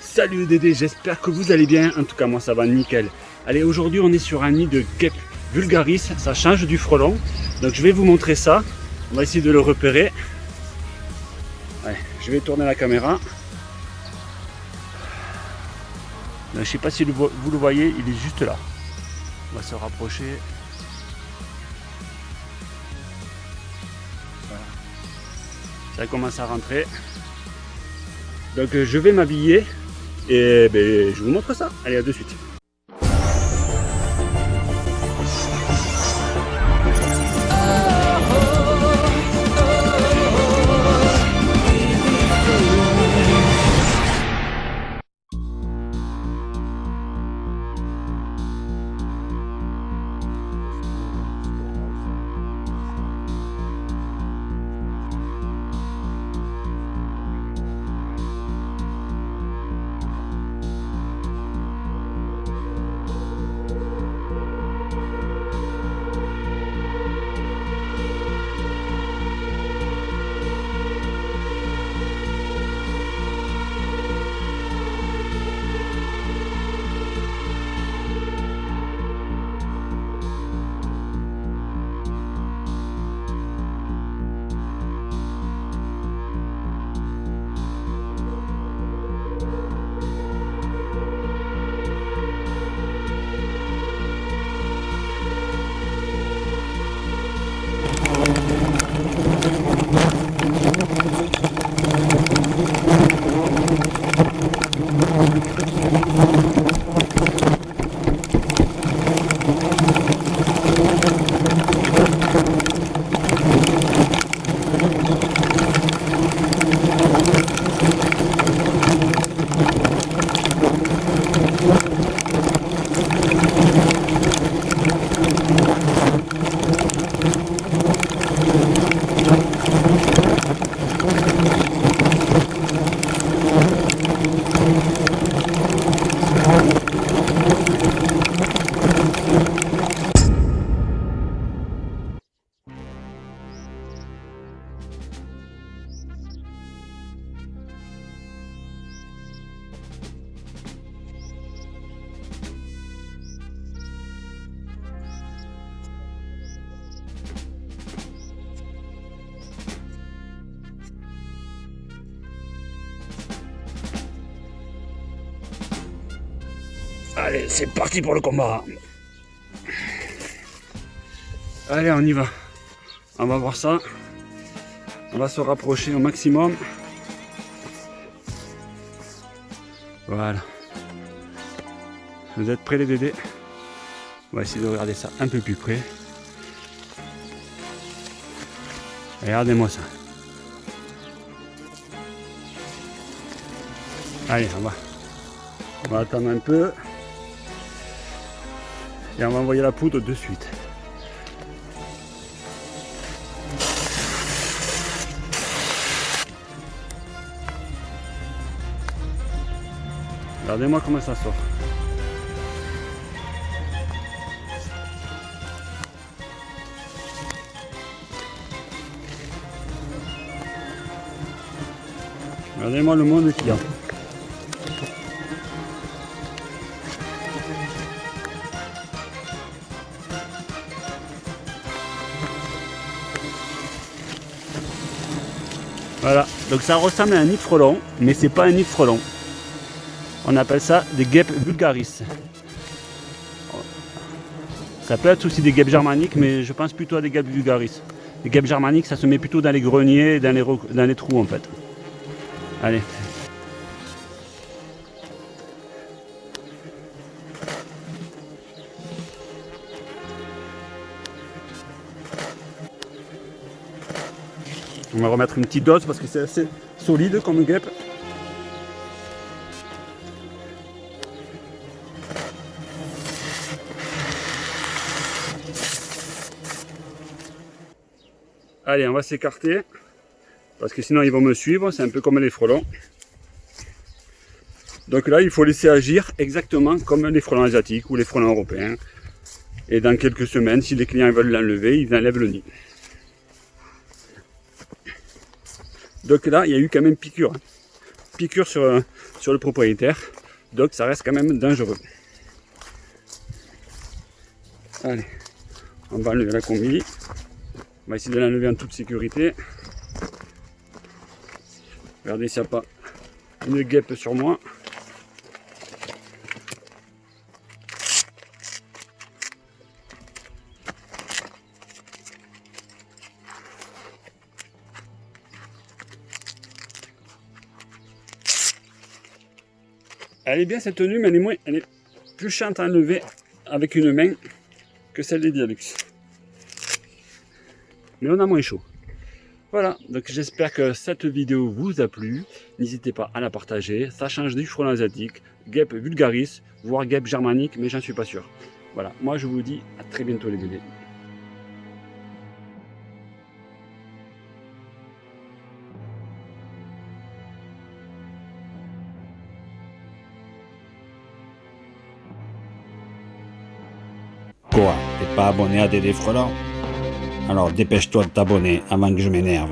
Salut Dédé, j'espère que vous allez bien. En tout cas, moi ça va nickel. Allez, aujourd'hui on est sur un nid de guêpe vulgaris. Ça change du frelon. Donc je vais vous montrer ça. On va essayer de le repérer. Je vais tourner la caméra. je ne sais pas si vous le voyez, il est juste là. On va se rapprocher. Ça commence à rentrer. Donc je vais m'habiller et ben, je vous montre ça. Allez, à de suite. Allez, c'est parti pour le combat. Allez, on y va. On va voir ça. On va se rapprocher au maximum. Voilà. Vous êtes prêts les bébés? On va essayer de regarder ça un peu plus près. Regardez-moi ça. Allez, on va. On va attendre un peu. Et on va envoyer la poudre de suite. Regardez-moi comment ça sort. Regardez-moi le monde qu'il y a. Voilà, donc ça ressemble à un nid frelon, mais c'est pas un nid frelon. On appelle ça des guêpes vulgaris. Ça peut être aussi des guêpes germaniques, mais je pense plutôt à des guêpes vulgaris. Les guêpes germaniques, ça se met plutôt dans les greniers, dans les, dans les trous en fait. Allez, On va remettre une petite dose parce que c'est assez solide comme guêpe. Allez, on va s'écarter parce que sinon ils vont me suivre, c'est un peu comme les frelons. Donc là, il faut laisser agir exactement comme les frelons asiatiques ou les frelons européens. Et dans quelques semaines, si les clients veulent l'enlever, ils enlèvent le nid. Donc là, il y a eu quand même piqûre. Piqûre sur, sur le propriétaire. Donc ça reste quand même dangereux. Allez, on va enlever la combi. On va essayer de l'enlever en toute sécurité. Regardez s'il n'y a pas une guêpe sur moi. Elle est bien cette tenue, mais elle est, moins, plus chiante à enlever avec une main que celle des Dialux. Mais on a moins chaud. Voilà, donc j'espère que cette vidéo vous a plu. N'hésitez pas à la partager. Ça change du frelon asiatique, guêpe vulgaris, voire guêpe germanique, mais j'en suis pas sûr. Voilà, moi je vous dis à très bientôt les bébés. Quoi T'es pas abonné à Dédé Frelant Alors dépêche-toi de t'abonner avant que je m'énerve.